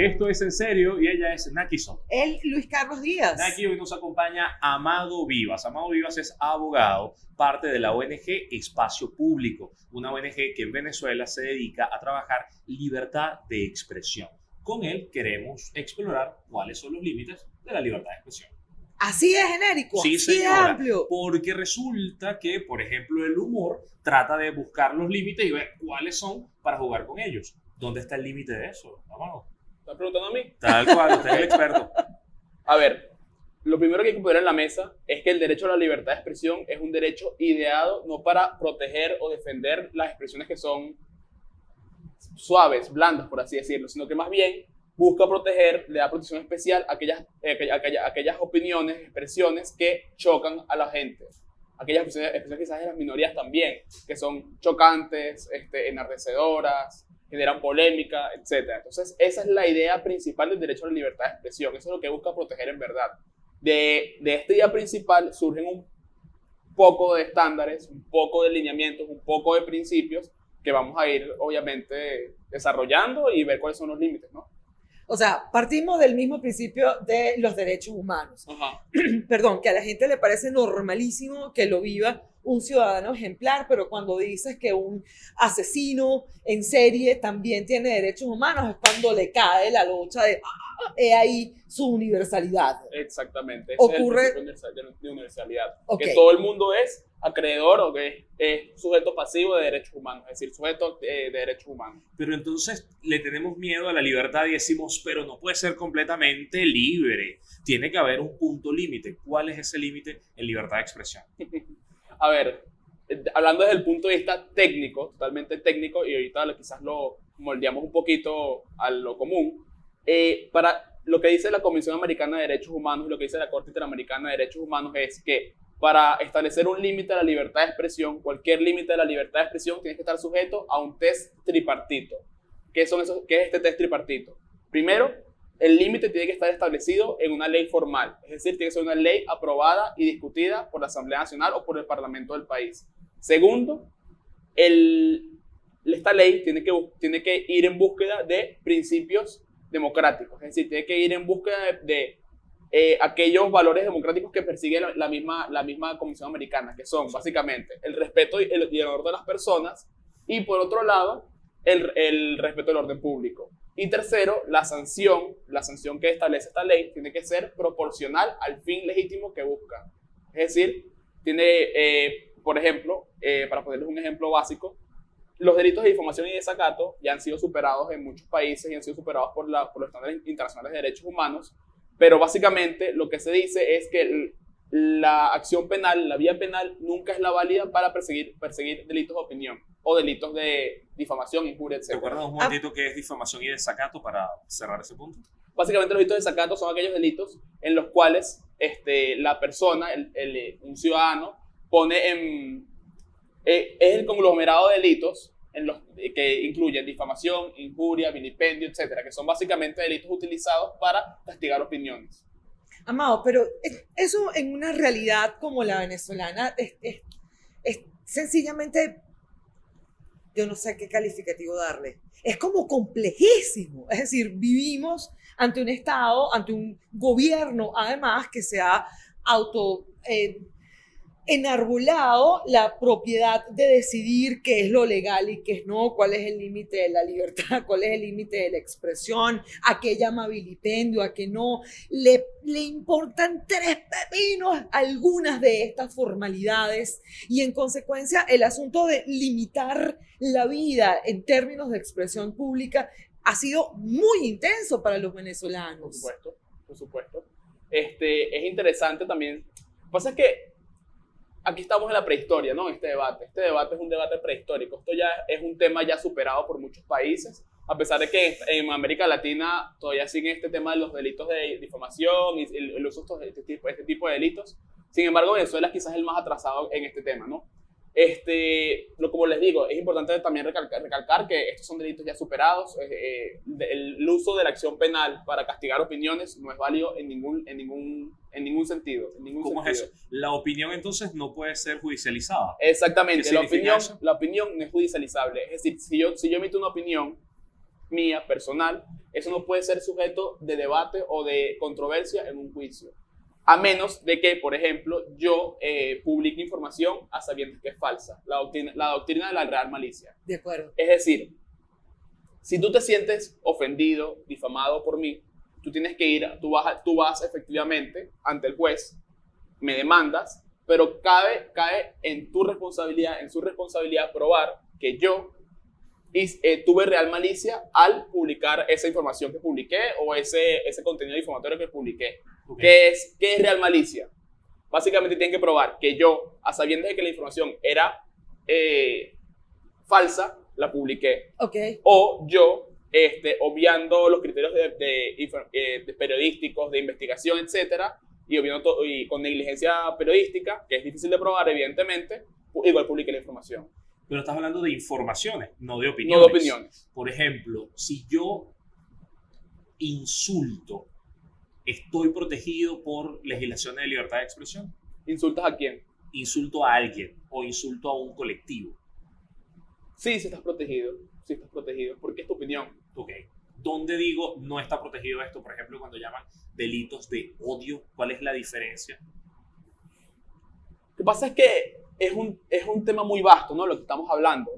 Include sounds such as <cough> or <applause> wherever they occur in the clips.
Esto es en serio y ella es Naki Soto. Él, Luis Carlos Díaz. Naki hoy nos acompaña Amado Vivas. Amado Vivas es abogado, parte de la ONG Espacio Público, una ONG que en Venezuela se dedica a trabajar libertad de expresión. Con él queremos explorar cuáles son los límites de la libertad de expresión. Así es genérico, Sí, así de amplio. Porque resulta que, por ejemplo, el humor trata de buscar los límites y ver cuáles son para jugar con ellos. ¿Dónde está el límite de eso, Amado? ¿Estás preguntando a mí? Tal cual, usted es el experto. A ver, lo primero que hay que poner en la mesa es que el derecho a la libertad de expresión es un derecho ideado no para proteger o defender las expresiones que son suaves, blandas, por así decirlo, sino que más bien busca proteger, le da protección especial a aquellas, eh, aquella- aquella- aquellas opiniones, expresiones que chocan a la gente. Aquellas expresiones, expresiones quizás de las minorías también, que son chocantes, este, enardecedoras, generan polémica, etc. Entonces, esa es la idea principal del derecho a la libertad de expresión. Eso es lo que busca proteger en verdad. De, de esta idea principal surgen un poco de estándares, un poco de lineamientos, un poco de principios que vamos a ir, obviamente, desarrollando y ver cuáles son los límites, ¿no? O sea, partimos del mismo principio de los derechos humanos. Ajá. <clears throat> Perdón, que a la gente le parece normalísimo que lo viva un ciudadano ejemplar, pero cuando dices que un asesino en serie también tiene derechos humanos, es cuando le cae la locha de, "Ah, he ahí su universalidad. Exactamente. Ese Ocurre- es el de universalidad. Ok. Que todo el mundo es acreedor o que es, sujeto pasivo de derechos humanos, es decir, sujeto eh, de derechos humanos. Pero entonces le tenemos miedo a la libertad y decimos, pero no puede ser completamente libre. Tiene que haber un punto límite. ¿Cuál es ese límite en libertad de expresión? <laughs> A ver, eh, hablando desde el punto de vista técnico, totalmente técnico, y ahorita quizás lo moldeamos un poquito a lo común, eh, para lo que dice la Comisión Americana de Derechos Humanos y lo que dice la Corte Interamericana de Derechos Humanos es que para establecer un límite a la libertad de expresión, cualquier límite de la libertad de expresión tiene que estar sujeto a un test tripartito. ¿Qué, son esos, ¿Qué es este test tripartito? Primero, el límite tiene que estar establecido en una ley formal, es decir, tiene que ser una ley aprobada y discutida por la Asamblea Nacional o por el Parlamento del país. Segundo, el, esta ley tiene que, tiene que ir en búsqueda de principios democráticos, es decir, tiene que ir en búsqueda de, de, eh, aquellos valores democráticos que persigue la, la misma, la misma Comisión Americana, que son básicamente el respeto y el, y el honor de las personas y por otro lado, el, el respeto del orden público. Y tercero, la sanción, la sanción que establece esta ley tiene que ser proporcional al fin legítimo que busca. Es decir, tiene, eh, por ejemplo, eh, para ponerles un ejemplo básico, los delitos de difamación y desacato ya han sido superados en muchos países y han sido superados por, la- por los estándares internacionales de derechos humanos, pero básicamente lo que se dice es que la acción penal, la vía penal, nunca es la válida para perseguir, perseguir delitos de opinión o delitos de difamación, injuria, ¿Te etc. acuerdas un momentito qué es difamación y desacato para cerrar ese punto? Básicamente los delitos de desacato son aquellos delitos en los cuales este, la persona, el, el- un ciudadano, pone en... eh, es el conglomerado de delitos en los, eh, que incluyen difamación, injuria, vilipendio, etcétera, que son básicamente delitos utilizados para castigar opiniones. Amado, pero es- eso en una realidad como la venezolana es, es- es sencillamente, yo no sé qué calificativo darle, es como complejísimo. Es decir, vivimos ante un Estado, ante un gobierno, además, que se ha auto... eh, enarbolado la propiedad de decidir qué es lo legal y qué es no, cuál es el límite de la libertad, <laughs> cuál es el límite de la expresión, a qué llama vilipendio, a qué no. Le, le importan tres pepinos algunas de estas formalidades y en consecuencia el asunto de limitar la vida en términos de expresión pública ha sido muy intenso para los Por venezolanos. supuesto, por supuesto. Este, es interesante también. Lo que pasa es que aquí estamos en la prehistoria, ¿no? Este debate. Este debate es un debate prehistórico. Esto ya es un tema ya superado por muchos países, a pesar de que en América Latina todavía sigue este tema de los delitos de difamación y el, uso de este tipo, este tipo de delitos. Sin embargo, Venezuela es quizás el más atrasado en este tema, ¿no? Este, lo, como les digo, es importante también recalcar, recalcar que estos son delitos ya superados. eh, eh, el, uso de la acción penal para castigar opiniones no es válido en ningún, en ningún, en ningún sentido. En ningún ¿Cómo es sentido. eso? La opinión entonces no puede ser judicializada. Exactamente, ¿Qué la opinión, eso? la opinión no es judicializable. Es decir, si yo, si yo emito una opinión mía, personal, eso no puede ser sujeto de debate o de controversia en un juicio. A menos de que, por ejemplo, yo eh, publique información a sabiendas que es falsa, la doctrina, la doctrina de la real malicia. De acuerdo. Es decir, si tú te sientes ofendido, difamado por mí, tú tienes que ir, tú vas, tú vas efectivamente ante el juez, me demandas, pero cabe, cae en tu responsabilidad, en su responsabilidad probar que yo eh, tuve real malicia al publicar esa información que publiqué o ese, ese contenido difamatorio que publiqué. ¿Qué, es, ¿Qué es real malicia? Básicamente tienen que probar que yo, a sabiendas de que la información era eh, falsa, la publiqué. Ok. O yo, este, obviando los criterios de, de, eh, de periodísticos, de investigación, etcétera, y, obviando y con negligencia periodística, que es difícil de probar, evidentemente, igual publiqué la información. Pero estás hablando de informaciones, no de opiniones. No de opiniones. Por ejemplo, si yo insulto, ¿estoy protegido por legislaciones de libertad de expresión? ¿Insultas a quién? Insulto a alguien o insulto a un colectivo. Sí, sí estás protegido. Sí estás protegido, porque es tu opinión. Ok. ¿Dónde digo no está protegido esto? Por ejemplo, cuando llaman delitos de odio, ¿cuál es la diferencia? Lo que pasa es que es un, es un tema muy vasto, ¿no? Lo que estamos hablando.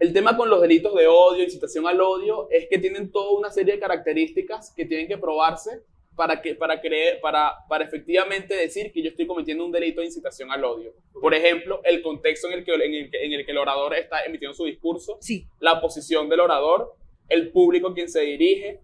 El tema con los delitos de odio, incitación al odio, es que tienen toda una serie de características que tienen que probarse para, que, para, creer, para, para efectivamente decir que yo estoy cometiendo un delito de incitación al odio. Por ejemplo, el contexto en el que, en el que, en el, que el orador está emitiendo su discurso, Sí. la posición del orador, el público a quien se dirige,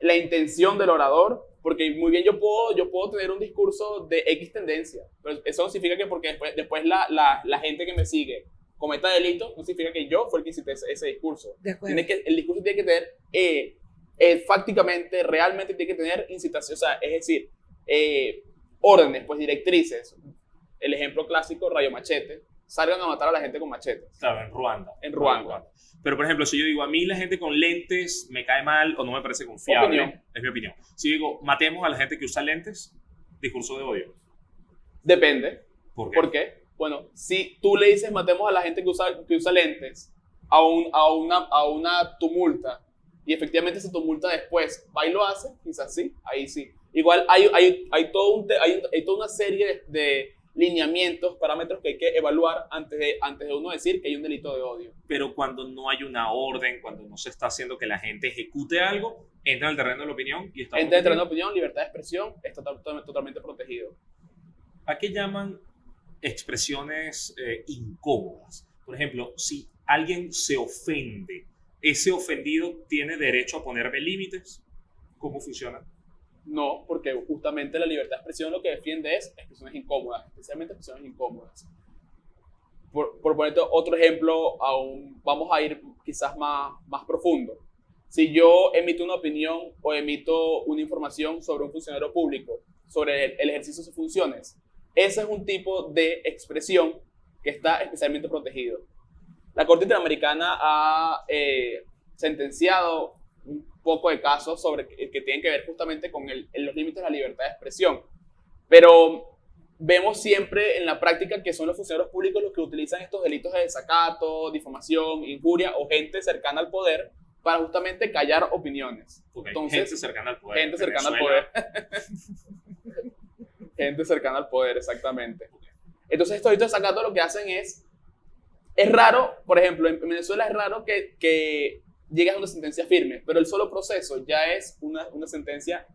la intención del orador, porque muy bien yo puedo, yo puedo tener un discurso de X tendencia, pero eso no significa que porque después, después la, la, la gente que me sigue cometa delito, no significa que yo fue el que incité ese, ese discurso. Tiene que, el discurso tiene que tener, eh, eh, fácticamente, realmente tiene que tener incitación, o sea, es decir, eh, órdenes, pues directrices. El ejemplo clásico, rayo machete, salgan a matar a la gente con machetes. Claro, en Ruanda. En Ruanda. Pero, por ejemplo, si yo digo, a mí la gente con lentes me cae mal o no me parece confiable, Opinión. es mi opinión. Si digo, matemos a la gente que usa lentes, discurso de odio. Depende. ¿Por qué? ¿Por qué? Bueno, si tú le dices matemos a la gente que usa, que usa lentes a, un, a, una, a una tumulta y efectivamente se tumulta después, va y lo hace, quizás sí, ahí sí. Igual hay, hay, hay, todo un hay, hay toda una serie de, de lineamientos, parámetros que hay que evaluar antes de, antes de uno decir que hay un delito de odio. Pero cuando no hay una orden, cuando no se está haciendo que la gente ejecute algo, entra en el terreno de la opinión y está Entre protegido. de opinión, libertad de expresión, está to- totalmente protegido. ¿A qué llaman expresiones eh, incómodas? Por ejemplo, si alguien se ofende, ¿ese ofendido tiene derecho a ponerme límites? ¿Cómo funciona? No, porque justamente la libertad de expresión lo que defiende es expresiones incómodas, especialmente expresiones incómodas. Por, por ponerte otro ejemplo, aún vamos a ir quizás más, más profundo. Si yo emito una opinión o emito una información sobre un funcionario público, sobre el, el ejercicio de sus funciones, ese es un tipo de expresión que está especialmente protegido. La Corte Interamericana ha eh, sentenciado un poco de casos sobre que, que tienen que ver justamente con el- los límites de la libertad de expresión. Pero vemos siempre en la práctica que son los funcionarios públicos los que utilizan estos delitos de desacato, difamación, injuria o gente cercana al poder para justamente callar opiniones. Ok, Entonces, gente cercana al poder. gente cercana al Venezuela, poder. <laughs> gente cercana al poder, exactamente. Entonces, estos delitos de desacato lo que hacen es. Es raro, por ejemplo, en Venezuela es raro que, que llegues a una sentencia firme, pero el solo proceso ya es una, una sentencia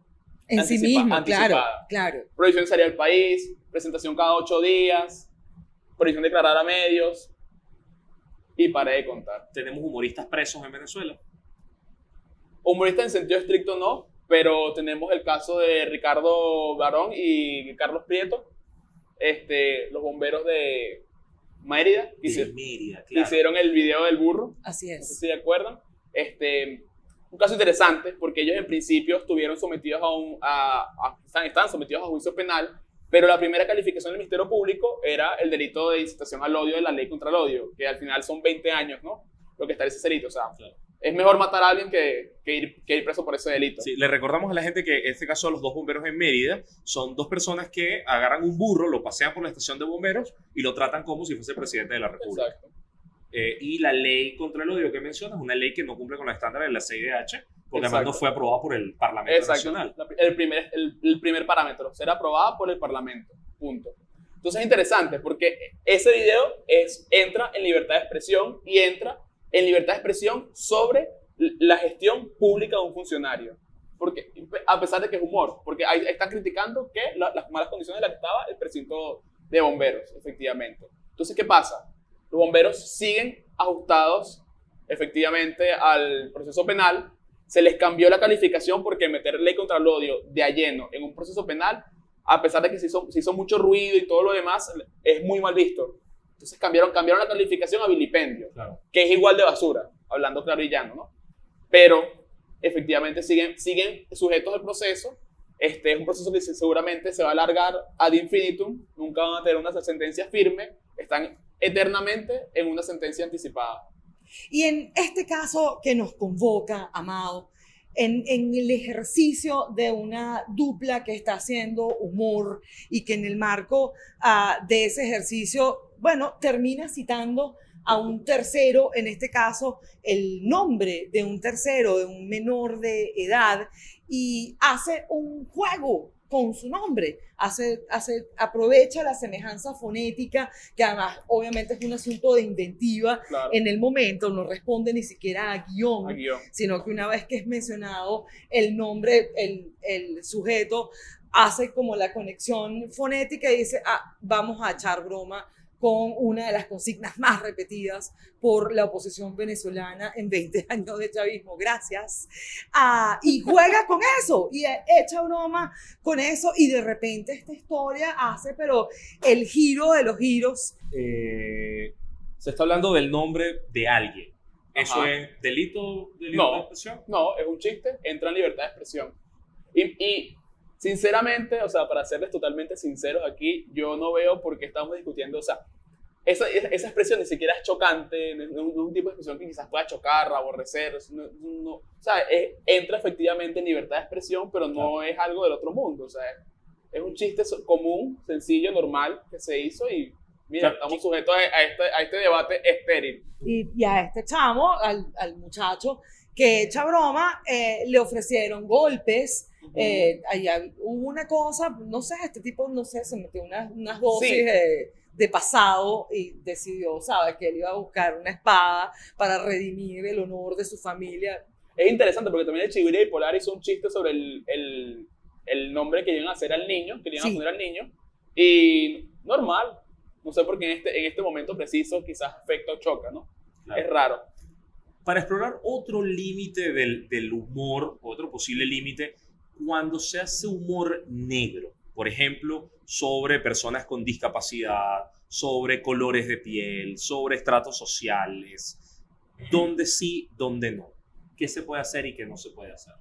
En sí mismo, claro, anticipada. claro. prohibición de salir del país, presentación cada ocho días, prohibición de declarar a medios y paré de contar. Tenemos humoristas presos en Venezuela. Humorista en sentido estricto no, pero tenemos el caso de Ricardo Barón y Carlos Prieto, este, los bomberos de Mérida, que, De hici- Mérida, que claro. hicieron el video del burro, Así no sé es. si se acuerdan. Este, un caso interesante porque ellos en principio estuvieron sometidos a un, a, a- están, están sometidos a juicio penal, pero la primera calificación del Ministerio Público era el delito de incitación al odio de la ley contra el odio, que al final son 20 años, ¿no? Lo que establece ese delito. O sea, Claro. es mejor matar a alguien que, que ir, que ir preso por ese delito. Sí, le recordamos a la gente que en este caso los dos bomberos en Mérida son dos personas que agarran un burro, lo pasean por la estación de bomberos y lo tratan como si fuese presidente de la República. Exacto. Eh, y la ley contra el odio que mencionas es una ley que no cumple con los estándares de la CIDH porque además no fue aprobada por el Parlamento Exacto. Nacional. La- El primer, el, el primer parámetro, ser aprobada por el Parlamento. Punto. Entonces es interesante porque ese video es, entra en libertad de expresión y entra en libertad de expresión sobre la gestión pública de un funcionario. Porque, a pesar de que es humor, porque ahí están criticando que la- las malas condiciones en las que estaba el precinto de bomberos, efectivamente. Entonces, ¿qué pasa? Los bomberos siguen ajustados efectivamente al proceso penal, se les cambió la calificación porque meter ley contra el odio de a lleno en un proceso penal, a pesar de que se hizo, se hizo mucho ruido y todo lo demás, es muy mal visto. Entonces cambiaron, cambiaron la calificación a vilipendio, Claro. que es igual de basura, hablando claro y llano, ¿no? Pero efectivamente siguen, siguen sujetos al proceso. Este es un proceso que se- seguramente se va a alargar ad infinitum, nunca van a tener una sentencia firme, están eternamente en una sentencia anticipada. Y en este caso que nos convoca, Amado, en, en el ejercicio de una dupla que está haciendo humor y que en el marco ah, de ese ejercicio, bueno, termina citando a un tercero, en este caso el nombre de un tercero, de un menor de edad, y hace un juego con su nombre, hace, hace, aprovecha la semejanza fonética, que además obviamente es un asunto de inventiva, Claro. en el momento, no responde ni siquiera a guion, a guion. sino que una vez que es mencionado el nombre, el, el sujeto hace como la conexión fonética y dice, ah, vamos a echar broma con una de las consignas más repetidas por la oposición venezolana en 20 <laughs> años de chavismo. Gracias. Ah, y juega con eso y echa broma con eso y de repente esta historia hace, pero el giro de los giros Eh, se está hablando del nombre de alguien. ¿Eso Ajá. es delito de libertad No. de expresión? No, es un chiste, entra en libertad de expresión. Y, y, sinceramente, o sea, para serles totalmente sinceros aquí, yo no veo por qué estamos discutiendo, o sea, esa, esa expresión ni siquiera es chocante, no es un, un tipo de expresión que quizás pueda chocar, aborrecer, no, no- o sea, es- entra efectivamente en libertad de expresión, pero no es algo del otro mundo, o sea, es un chiste común, sencillo, normal, que se hizo y, mira, Claro. estamos sujetos a, a este, a este debate estéril. y, y a este chamo, al, al muchacho que echa broma, eh, le ofrecieron golpes. Eh, allá hubo una cosa, no sé, este tipo, no sé, se metió unas, unas dosis Sí. de, de pasado y decidió, ¿sabes? Que él iba a buscar una espada para redimir el honor de su familia. Es interesante porque también el Chiguire Bipolar hizo un chiste sobre el, el, el nombre que iban a hacer al niño, que le iban Sí. a poner al niño. Y normal. No sé por qué en este, en este momento preciso quizás afecta o choca, ¿no? Claro. Es raro. Para explorar otro límite del, del humor, otro posible límite, cuando se hace humor negro, por ejemplo, sobre personas con discapacidad, sobre colores de piel, sobre estratos sociales, donde sí, donde no. ¿Qué se puede hacer y qué no se puede hacer?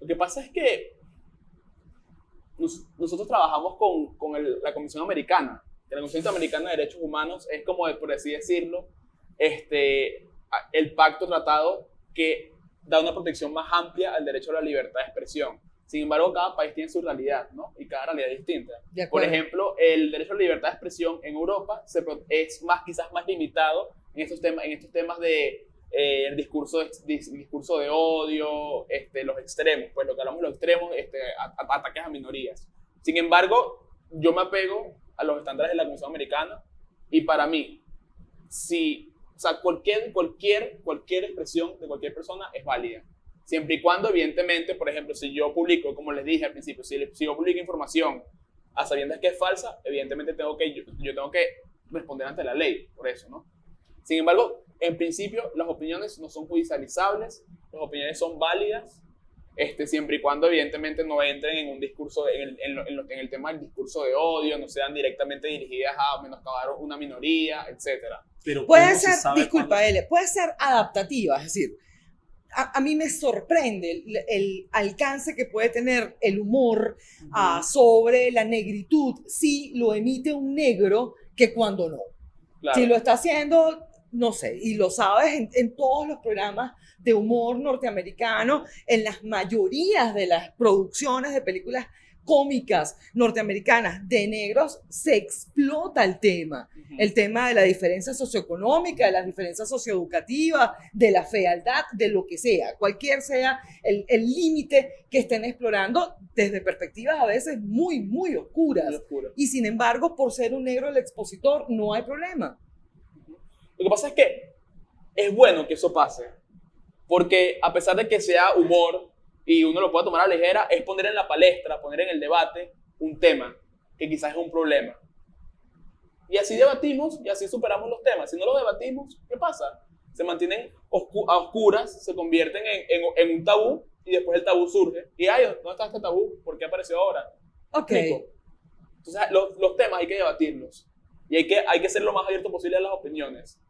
Lo que pasa es que nos- nosotros trabajamos con, con el- la Comisión Americana. que La Comisión Interamericana de Derechos Humanos es como, por así decirlo, este, el pacto tratado que da una protección más amplia al derecho a la libertad de expresión. Sin embargo, cada país tiene su realidad, ¿no? Y cada realidad es distinta. Por ejemplo, el derecho a la libertad de expresión en Europa se es más, quizás más limitado en estos temas, en estos temas de eh, el discurso de, dis- discurso de odio, este, los extremos, pues lo que hablamos de los extremos, este, ataques a minorías. Sin embargo, yo me apego a los estándares de la Comisión Americana y para mí, si, o sea, cualquier, cualquier, cualquier expresión de cualquier persona es válida. Siempre y cuando, evidentemente, por ejemplo, si yo publico, como les dije al principio, si, si yo publico información a sabiendas que es falsa, evidentemente tengo que, yo, yo tengo que responder ante la ley por eso, ¿no? Sin embargo, en principio, las opiniones no son judicializables, las opiniones son válidas, este, siempre y cuando, evidentemente, no entren en un discurso, en el, en lo- en lo- en el tema del discurso de odio, no sean directamente dirigidas a menoscabar una minoría, etcétera. Pero Puede ¿cómo se ser, disculpa, L, puede ser adaptativa, es decir, a, a mí me sorprende el, el alcance que puede tener el humor ah, sobre la negritud si lo emite un negro que cuando no. Claro. Si lo está haciendo, no sé, y lo sabes en, en todos los programas de humor norteamericano, en las mayorías de las producciones de películas cómicas norteamericanas de negros, se explota el tema. El tema de la diferencia socioeconómica, de las diferencias socioeducativas, de la fealdad, de lo que sea, cualquier sea el límite que estén explorando desde perspectivas a veces muy, muy oscuras. Muy. Y sin embargo, por ser un negro el expositor, no hay problema. Lo que pasa es que es bueno que eso pase, porque a pesar de que sea humor y uno lo pueda tomar a la ligera, es poner en la palestra, poner en el debate un tema que quizás es un problema. Y así debatimos y así superamos los temas. Si no lo debatimos, ¿qué pasa? Se mantienen oscu- a oscuras, se convierten en, en- en un tabú y después el tabú surge. Y ay, ¿dónde está este tabú? ¿Por qué apareció ahora? Ok. Entonces, los, los temas hay que debatirlos. Y hay que, hay que ser lo más abierto posible a las opiniones.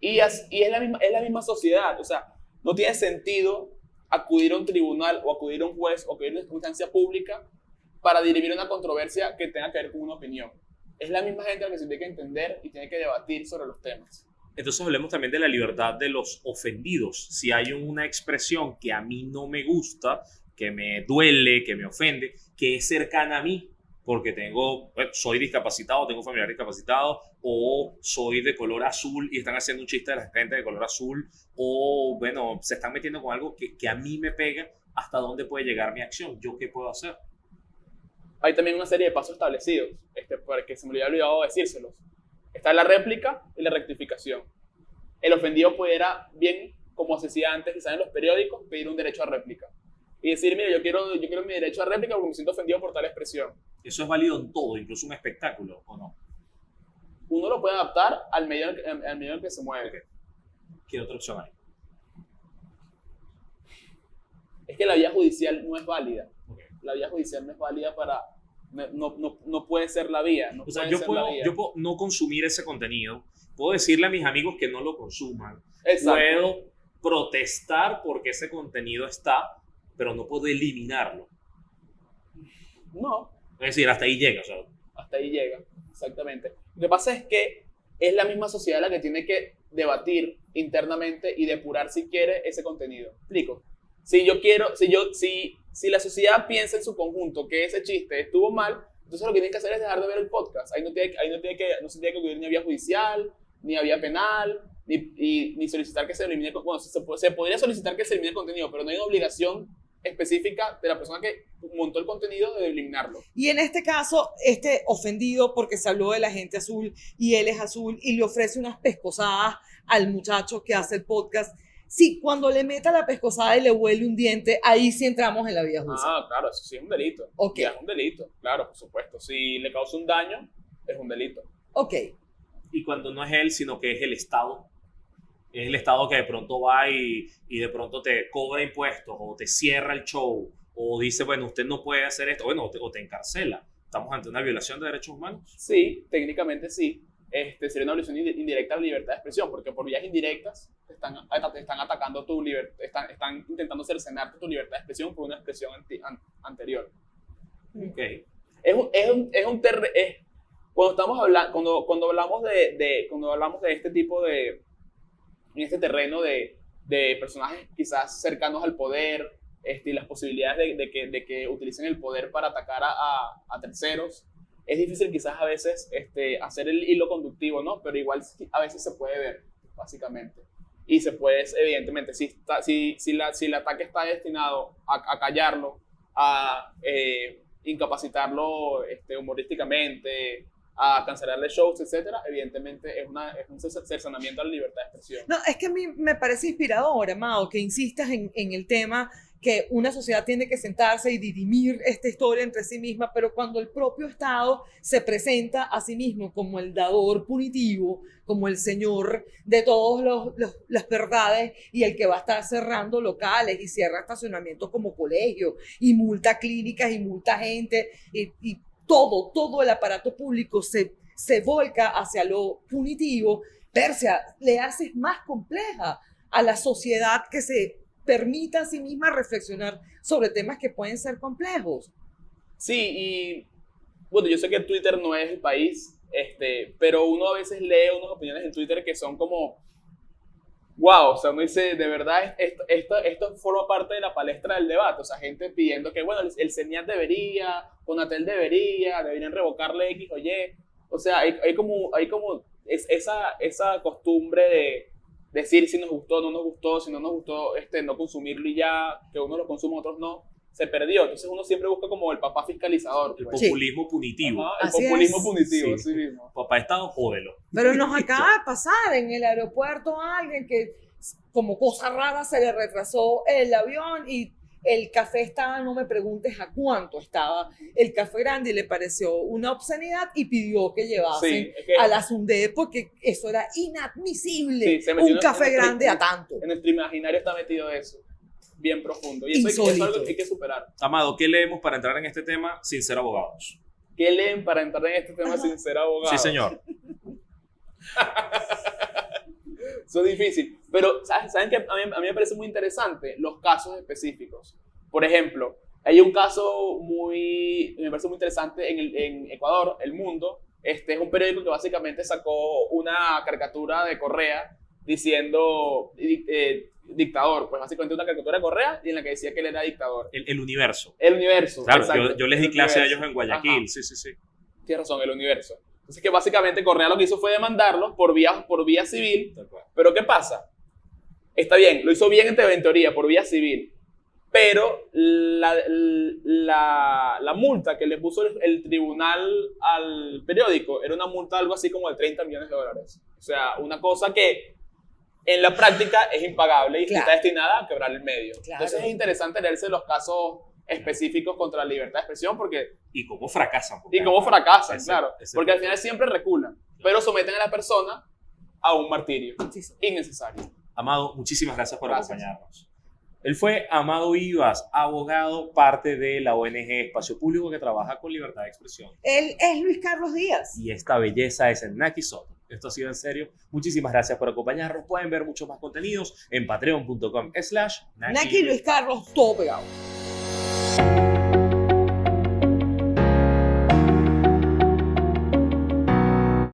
Y, as- y es, la misma, es la misma sociedad. O sea, no tiene sentido acudir a un tribunal o acudir a un juez o acudir a una instancia pública para dirimir una controversia que tenga que ver con una opinión. Es la misma gente la que se tiene que entender y tiene que debatir sobre los temas. Entonces hablemos también de la libertad de los ofendidos. Si hay una expresión que a mí no me gusta, que me duele, que me ofende, que es cercana a mí, porque tengo, bueno, soy discapacitado, tengo familiar discapacitado, o soy de color azul y están haciendo un chiste de la gente de color azul, o bueno, se están metiendo con algo que, que a mí me pega, ¿hasta dónde puede llegar mi acción? ¿Yo qué puedo hacer? hay también una serie de pasos establecidos, este, porque se me había olvidado decírselos. Está la réplica y la rectificación. El ofendido pudiera, bien como se decía antes, quizás en los periódicos, pedir un derecho a réplica. Y decir, mire, yo quiero, yo quiero mi derecho a réplica porque me siento ofendido por tal expresión. Eso es válido en todo, incluso un espectáculo, ¿o no? Uno lo puede adaptar al medio al medio en el que se mueve. ¿Qué otra opción hay? Es que la vía judicial no es válida. Ok. La vía judicial no es válida para... No, no, no, puede ser la vía. No O sea, yo puedo, yo puedo no consumir ese contenido, puedo decirle a mis amigos que no lo consuman, Exacto. puedo protestar porque ese contenido está, pero no puedo eliminarlo. No, Es decir, hasta ahí llega. O sea, hasta ahí llega, exactamente. Lo que pasa es que es la misma sociedad la que tiene que debatir internamente y depurar si quiere ese contenido. ¿Explico? Si yo quiero, si yo, si, si la sociedad piensa en su conjunto que ese chiste estuvo mal, entonces lo que tienen que hacer es dejar de ver el podcast. Ahí no tiene, ahí no tiene que, no se tiene que acudir ni a vía judicial, ni a vía penal, ni, y- ni solicitar que se elimine, bueno, se, se podría solicitar que se elimine el contenido, pero no hay una obligación específica de la persona que montó el contenido de eliminarlo. Y en este caso, este ofendido porque se habló de la gente azul y él es azul y le ofrece unas pescosadas al muchacho que hace el podcast. Sí, cuando le meta la pescosada y le huele un diente, ahí sí entramos en la vía judicial. Ah, claro, eso sí es un delito. Ok. Ya es un delito, claro, por supuesto. Si le causa un daño, es un delito. Ok, y cuando no es él, sino que es el Estado. Es el Estado que de pronto va y, y de pronto te cobra impuestos o te cierra el show o dice, bueno, usted no puede hacer esto, bueno, o te, o te encarcela. Estamos ante una violación de derechos humanos. Sí, técnicamente sí. Este, sería una violación indi- indirecta a la libertad de expresión, porque por vías indirectas te están, te están atacando tu libertad, están, están intentando cercenarte tu libertad de expresión por una expresión anti- an- anterior. Ok. es un, es un, es un terre- es- cuando estamos hablando cuando, cuando hablamos de, de- cuando hablamos de este tipo de en este terreno de, de personajes quizás cercanos al poder este, y las posibilidades de, de que, de que utilicen el poder para atacar a, a- a terceros. Es difícil quizás a veces este, hacer el hilo conductivo no pero igual a veces se puede ver básicamente. Y se puede evidentemente si está, si, si, la, si el ataque está destinado a, a callarlo a eh, incapacitarlo este, humorísticamente, a cancelarle shows, etcétera, evidentemente es, un cer- cercenamiento a la libertad de expresión. No, es que a mí me parece inspirador, Amado, que insistas en, en el tema que una sociedad tiene que sentarse y dirimir esta historia entre sí misma, pero cuando el propio Estado se presenta a sí mismo como el dador punitivo, como el señor de todas las verdades y el que va a estar cerrando locales y cierra estacionamientos como colegio y multa clínicas y multa gente y todo, todo el aparato público se, se volca hacia lo punitivo, Persia, le haces más compleja a la sociedad que se permita a sí misma reflexionar sobre temas que pueden ser complejos. Sí, y bueno, yo sé que Twitter no es el país, este, pero uno a veces lee unas opiniones en Twitter que son como wow, o sea, uno dice, de verdad, esto, esto, esto forma parte de la palestra del debate, o sea, gente pidiendo que, bueno, el, CENIAT debería, Conatel debería, deberían revocarle X o Y, o sea, hay, hay como, hay como es, esa, esa costumbre de decir si nos gustó, no nos gustó, si no nos gustó, este, no consumirlo y ya, que uno lo consuma, otros no, se perdió. Entonces uno siempre busca como el papá fiscalizador. El pues. Sí. populismo punitivo. Ajá, el Así populismo es. punitivo, Sí. así mismo. Papá Estado, jódelo. Pero nos <laughs> acaba de pasar en el aeropuerto a alguien que, como cosa rara, se le retrasó el avión y el café estaba, no me preguntes a cuánto estaba el café grande y le pareció una obscenidad y pidió que llevasen Sí, es que a la Sunde porque eso era inadmisible. Sí, se metió un en- café en- grande a tanto. en nuestro imaginario está metido eso, bien profundo. Y eso, hay que- eso es algo que hay que superar. Amado, ¿qué leemos para entrar en este tema sin ser abogados? ¿Qué leen para entrar en este tema sin ser abogado? Sí, señor. <laughs> Eso es difícil. Pero, ¿saben, ¿saben qué? A mí, a mí me parece muy interesante los casos específicos. Por ejemplo, hay un caso muy, me parece muy interesante en, el- en Ecuador, El Mundo. Este es un periódico que básicamente sacó una caricatura de Correa diciendo di- eh, dictador. Pues básicamente una caricatura de Correa y en la que decía que él era dictador. El, el universo. El universo. Claro, yo, yo les di clase a ellos en Guayaquil. Ajá. Sí, sí, sí. Tienes razón, el universo. Entonces que básicamente Correa lo que hizo fue demandarlos por vía, por vía civil. Pero ¿qué pasa? Está bien, lo hizo bien en, te- en teoría, por vía civil. Pero la, la, la multa que le puso el, el tribunal al periódico era una multa algo así como de 30 millones de dólares. O sea, una cosa que en la práctica es impagable y Claro. está destinada a quebrar el medio. Claro. Entonces es interesante leerse los casos específicos contra la libertad de expresión porque, Y cómo fracasan. y cómo fracasan, ese- claro. ese Porque al final siempre reculan, pero someten a la persona a un martirio Sí, sí. innecesario. Amado, muchísimas gracias por Gracias. acompañarnos. Él fue Amado Vivas, abogado, parte de la ONG Espacio Público que trabaja con libertad de expresión. Él es Luis Carlos Díaz. Y esta belleza es en Naki Soto. Esto ha sido en serio. Muchísimas gracias por acompañarnos. Pueden ver muchos más contenidos en patreon.com slash Naki Luis Carlos, todo pegado.